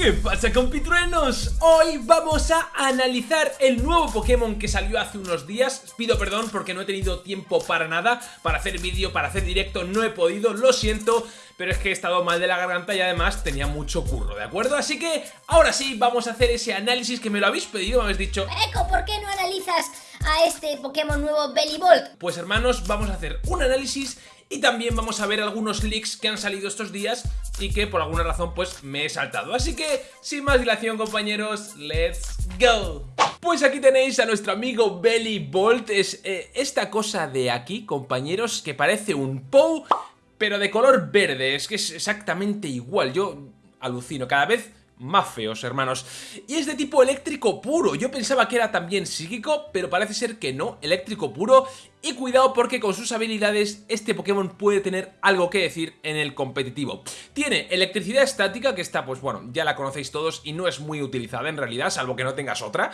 ¿Qué pasa compitruenos? Hoy vamos a analizar el nuevo Pokémon que salió hace unos días Pido perdón porque no he tenido tiempo para nada Para hacer vídeo, para hacer directo, no he podido, lo siento Pero es que he estado mal de la garganta y además tenía mucho curro, ¿de acuerdo? Así que ahora sí, vamos a hacer ese análisis que me lo habéis pedido, me habéis dicho Eco, ¿por qué no analizas a este Pokémon nuevo Bellibolt? Pues hermanos, vamos a hacer un análisis y también vamos a ver algunos leaks que han salido estos días y que por alguna razón pues me he saltado. Así que, sin más dilación compañeros, ¡let's go! Pues aquí tenéis a nuestro amigo Belly Bolt, es eh, esta cosa de aquí, compañeros, que parece un POW, pero de color verde, es que es exactamente igual, yo alucino, cada vez más feos, hermanos. Y es de tipo eléctrico puro. Yo pensaba que era también psíquico, pero parece ser que no, eléctrico puro. Y cuidado porque con sus habilidades este Pokémon puede tener algo que decir en el competitivo. Tiene electricidad estática, que está, pues bueno, ya la conocéis todos y no es muy utilizada en realidad, salvo que no tengas otra.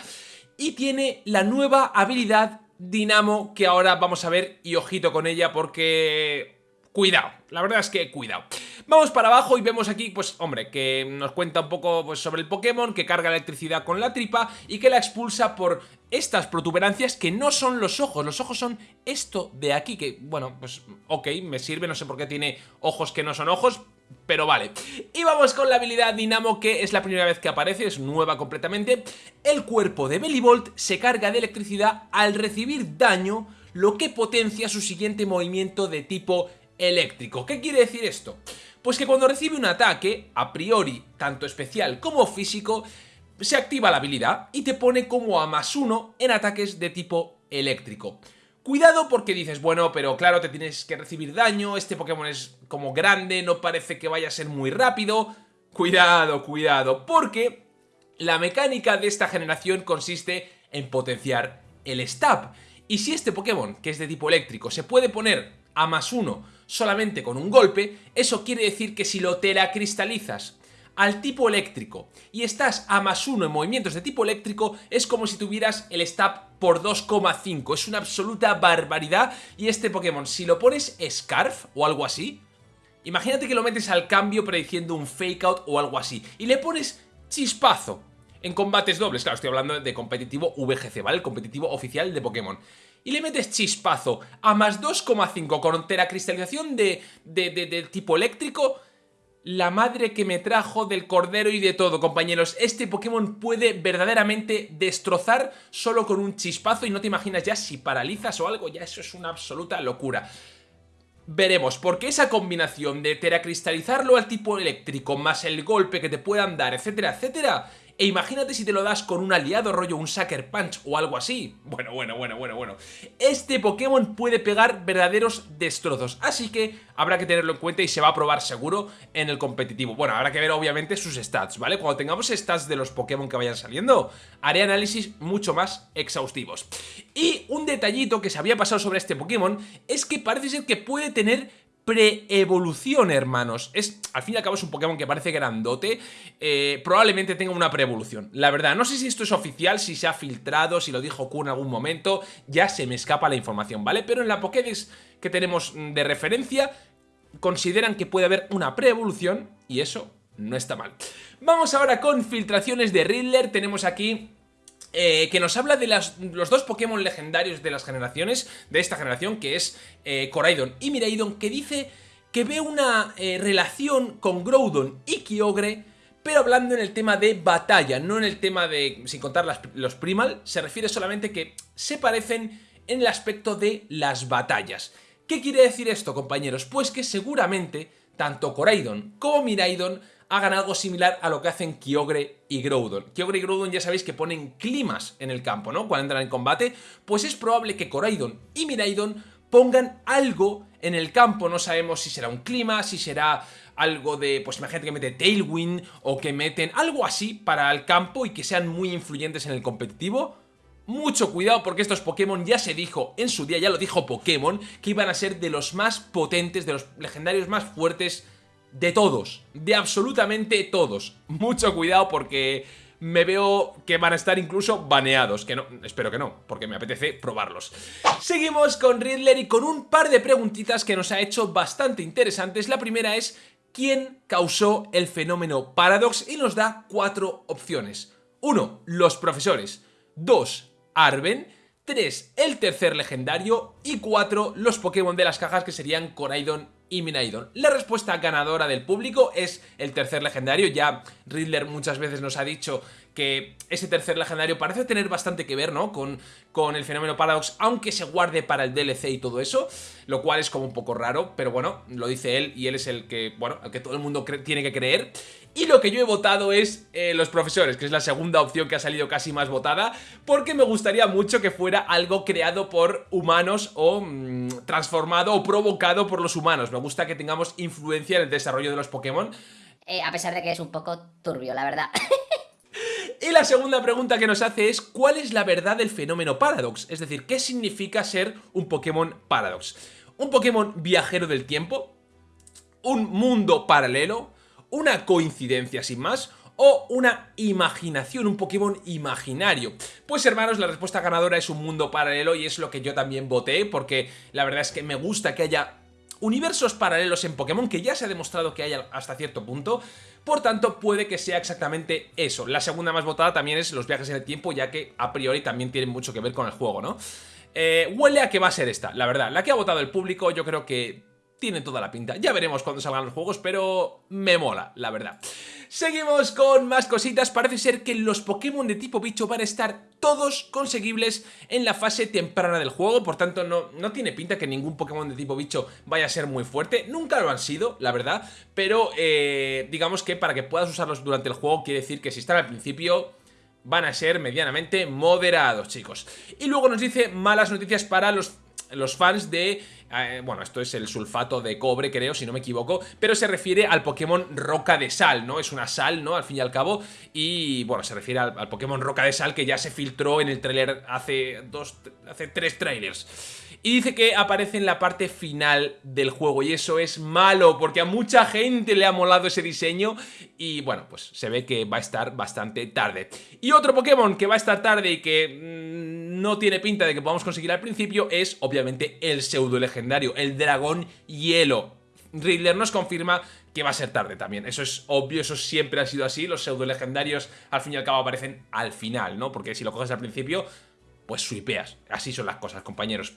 Y tiene la nueva habilidad Dinamo, que ahora vamos a ver y ojito con ella porque cuidado, la verdad es que cuidado. Vamos para abajo y vemos aquí, pues hombre, que nos cuenta un poco pues, sobre el Pokémon, que carga electricidad con la tripa y que la expulsa por estas protuberancias que no son los ojos, los ojos son esto de aquí, que bueno, pues ok, me sirve, no sé por qué tiene ojos que no son ojos, pero vale. Y vamos con la habilidad Dinamo, que es la primera vez que aparece, es nueva completamente. El cuerpo de Bellibolt se carga de electricidad al recibir daño, lo que potencia su siguiente movimiento de tipo eléctrico. ¿Qué quiere decir esto? Pues que cuando recibe un ataque, a priori, tanto especial como físico, se activa la habilidad y te pone como a más uno en ataques de tipo eléctrico. Cuidado porque dices, bueno, pero claro, te tienes que recibir daño, este Pokémon es como grande, no parece que vaya a ser muy rápido. Cuidado, cuidado, porque la mecánica de esta generación consiste en potenciar el Stab. Y si este Pokémon, que es de tipo eléctrico, se puede poner a más uno solamente con un golpe, eso quiere decir que si lo teracristalizas al tipo eléctrico y estás a más uno en movimientos de tipo eléctrico, es como si tuvieras el stab por 2,5. Es una absoluta barbaridad y este Pokémon, si lo pones Scarf o algo así, imagínate que lo metes al cambio prediciendo un Fake Out o algo así y le pones Chispazo en combates dobles, claro, estoy hablando de competitivo VGC, ¿vale? El competitivo oficial de Pokémon y le metes chispazo a más 2,5 con teracristalización de, de, de, tipo eléctrico, la madre que me trajo del cordero y de todo, compañeros. Este Pokémon puede verdaderamente destrozar solo con un chispazo y no te imaginas ya si paralizas o algo, ya eso es una absoluta locura. Veremos, porque esa combinación de teracristalizarlo al tipo eléctrico más el golpe que te puedan dar, etcétera, etcétera, e imagínate si te lo das con un aliado rollo, un Sucker Punch o algo así. Bueno, bueno, bueno, bueno, bueno. Este Pokémon puede pegar verdaderos destrozos, así que habrá que tenerlo en cuenta y se va a probar seguro en el competitivo. Bueno, habrá que ver obviamente sus stats, ¿vale? Cuando tengamos stats de los Pokémon que vayan saliendo, haré análisis mucho más exhaustivos. Y un detallito que se había pasado sobre este Pokémon es que parece ser que puede tener pre-evolución, hermanos. Es, al fin y al cabo es un Pokémon que parece grandote, eh, probablemente tenga una pre-evolución. La verdad, no sé si esto es oficial, si se ha filtrado, si lo dijo Q en algún momento, ya se me escapa la información, ¿vale? Pero en la Pokédex que tenemos de referencia, consideran que puede haber una pre-evolución y eso no está mal. Vamos ahora con filtraciones de Riddler, tenemos aquí eh, que nos habla de los dos Pokémon legendarios de las generaciones, de esta generación, que es eh, Coraidon y Miraidon, que dice que ve una eh, relación con Groudon y Kyogre, pero hablando en el tema de batalla, no en el tema de, sin contar los Primal, se refiere solamente que se parecen en el aspecto de las batallas. ¿Qué quiere decir esto, compañeros? Pues que seguramente tanto Coraidon como Miraidon hagan algo similar a lo que hacen Kyogre y Groudon. Kyogre y Groudon ya sabéis que ponen climas en el campo, ¿no? Cuando entran en combate, pues es probable que Coraidon y Miraidon pongan algo en el campo, no sabemos si será un clima, si será algo de, pues imagínate que mete Tailwind o que meten algo así para el campo y que sean muy influyentes en el competitivo. Mucho cuidado porque estos Pokémon ya se dijo en su día, ya lo dijo Pokémon, que iban a ser de los más potentes, de los legendarios más fuertes de todos, de absolutamente todos. Mucho cuidado porque me veo que van a estar incluso baneados, que no, espero que no, porque me apetece probarlos. Seguimos con Riddler y con un par de preguntitas que nos ha hecho bastante interesantes. La primera es, quién causó el fenómeno Paradox y nos da cuatro opciones. 1. Los profesores. 2. Arben. 3. El tercer legendario. Y 4. Los Pokémon de las cajas que serían Coraidon y Minaidon. La respuesta ganadora del público es el tercer legendario. Ya Riddler muchas veces nos ha dicho que ese tercer legendario parece tener bastante que ver, ¿no? Con, con el fenómeno Paradox, aunque se guarde para el DLC y todo eso, lo cual es como un poco raro, pero bueno, lo dice él y él es el que, bueno, el que todo el mundo tiene que creer. Y lo que yo he votado es eh, los profesores, que es la segunda opción que ha salido casi más votada, porque me gustaría mucho que fuera algo creado por humanos o mm, transformado o provocado por los humanos. Me gusta que tengamos influencia en el desarrollo de los Pokémon. Eh, a pesar de que es un poco turbio, la verdad. Y la segunda pregunta que nos hace es ¿cuál es la verdad del fenómeno Paradox? Es decir, ¿qué significa ser un Pokémon Paradox? ¿Un Pokémon viajero del tiempo? ¿Un mundo paralelo? ¿Una coincidencia sin más? o una imaginación, un Pokémon imaginario. Pues hermanos, la respuesta ganadora es un mundo paralelo y es lo que yo también voté porque la verdad es que me gusta que haya universos paralelos en Pokémon que ya se ha demostrado que hay hasta cierto punto, por tanto puede que sea exactamente eso. La segunda más votada también es los viajes en el tiempo, ya que a priori también tienen mucho que ver con el juego, ¿no? Eh, huele a que va a ser esta, la verdad. La que ha votado el público yo creo que tiene toda la pinta. Ya veremos cuando salgan los juegos, pero me mola, la verdad. Seguimos con más cositas. Parece ser que los Pokémon de tipo bicho van a estar todos conseguibles en la fase temprana del juego. Por tanto, no, no tiene pinta que ningún Pokémon de tipo bicho vaya a ser muy fuerte. Nunca lo han sido, la verdad. Pero eh, digamos que para que puedas usarlos durante el juego quiere decir que si están al principio van a ser medianamente moderados, chicos. Y luego nos dice malas noticias para los los fans de... Eh, bueno, esto es el sulfato de cobre, creo, si no me equivoco, pero se refiere al Pokémon Roca de Sal, ¿no? Es una sal, ¿no? Al fin y al cabo, y bueno, se refiere al, Pokémon Roca de Sal que ya se filtró en el tráiler hace dos, hace tres trailers. Y dice que aparece en la parte final del juego y eso es malo porque a mucha gente le ha molado ese diseño y bueno, pues se ve que va a estar bastante tarde. Y otro Pokémon que va a estar tarde y que mm, no tiene pinta de que podamos conseguir al principio es obviamente el pseudo legendario, el dragón hielo. Riddler nos confirma que va a ser tarde también. Eso es obvio, eso siempre ha sido así. Los pseudo legendarios al fin y al cabo aparecen al final, ¿no? Porque si lo coges al principio, pues swipeas. Así son las cosas, compañeros.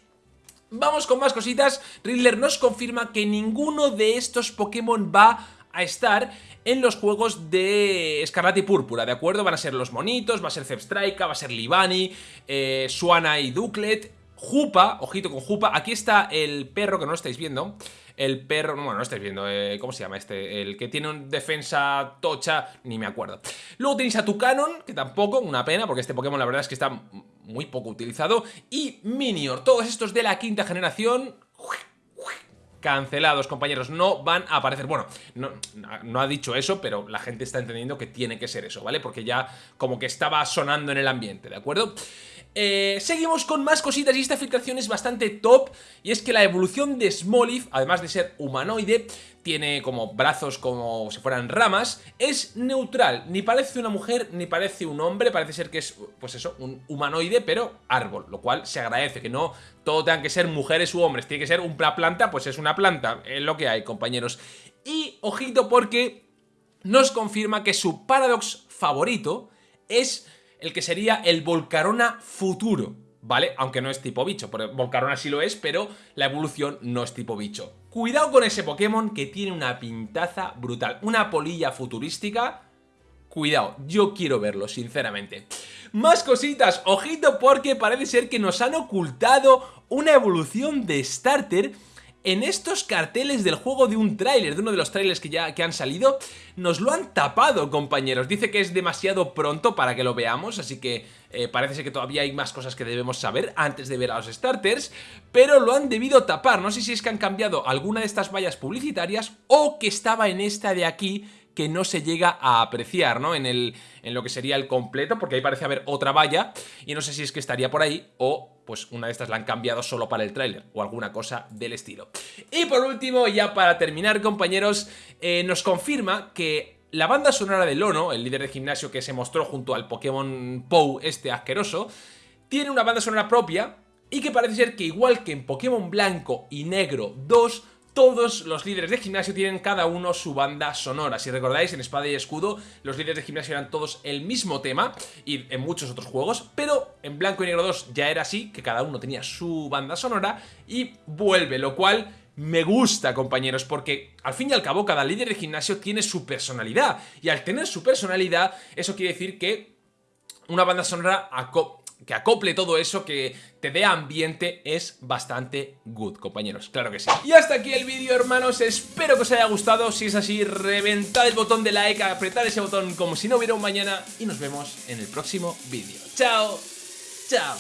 Vamos con más cositas. Riddler nos confirma que ninguno de estos Pokémon va a estar en los juegos de Escarlata y Púrpura, ¿de acuerdo? Van a ser los monitos, va a ser Zebstrika, va a ser Libani, eh, Suana y Duclet, Jupa, ojito con Jupa, aquí está el perro que no estáis viendo, el perro, bueno, no estáis viendo, eh, ¿cómo se llama este? El que tiene un defensa tocha, ni me acuerdo. Luego tenéis a Tucanon, que tampoco, una pena, porque este Pokémon la verdad es que está muy poco utilizado. Y Minior, todos estos de la quinta generación cancelados, compañeros, no van a aparecer. Bueno, no, no, ha dicho eso, pero la gente está entendiendo que tiene que ser eso, ¿vale? Porque ya como que estaba sonando en el ambiente, ¿de acuerdo? Eh, seguimos con más cositas y esta filtración es bastante top y es que la evolución de Smoliv, además de ser humanoide, tiene como brazos como si fueran ramas, es neutral, ni parece una mujer ni parece un hombre, parece ser que es, pues eso, un humanoide pero árbol, lo cual se agradece, que no todo tengan que ser mujeres u hombres, tiene que ser una planta, pues es una planta, es lo que hay compañeros. Y ojito porque nos confirma que su Paradox favorito es el que sería el Volcarona futuro, ¿vale? Aunque no es tipo bicho, porque Volcarona sí lo es, pero la evolución no es tipo bicho. Cuidado con ese Pokémon que tiene una pintaza brutal, una polilla futurística... Cuidado, yo quiero verlo, sinceramente. Más cositas, ojito porque parece ser que nos han ocultado una evolución de Starter en estos carteles del juego de un tráiler, de uno de los trailers que ya que han salido, nos lo han tapado, compañeros. Dice que es demasiado pronto para que lo veamos, así que eh, parece que todavía hay más cosas que debemos saber antes de ver a los starters, pero lo han debido tapar. No sé si es que han cambiado alguna de estas vallas publicitarias o que estaba en esta de aquí que no se llega a apreciar, ¿no? En, el, en lo que sería el completo, porque ahí parece haber otra valla y no sé si es que estaría por ahí o pues una de estas la han cambiado solo para el tráiler o alguna cosa del estilo. Y por último, ya para terminar, compañeros, eh, nos confirma que la banda sonora de Lono, el líder de gimnasio que se mostró junto al Pokémon Pou este asqueroso, tiene una banda sonora propia y que parece ser que igual que en Pokémon Blanco y Negro 2 todos los líderes de gimnasio tienen cada uno su banda sonora. Si recordáis, en Espada y Escudo los líderes de gimnasio eran todos el mismo tema y en muchos otros juegos, pero en Blanco y Negro 2 ya era así, que cada uno tenía su banda sonora y vuelve, lo cual me gusta, compañeros, porque al fin y al cabo cada líder de gimnasio tiene su personalidad y al tener su personalidad, eso quiere decir que una banda sonora que acople todo eso, que te dé ambiente, es bastante good, compañeros, claro que sí. Y hasta aquí el vídeo, hermanos, espero que os haya gustado, si es así, reventad el botón de like, apretad ese botón como si no hubiera un mañana y nos vemos en el próximo vídeo. ¡Chao! ¡Chao!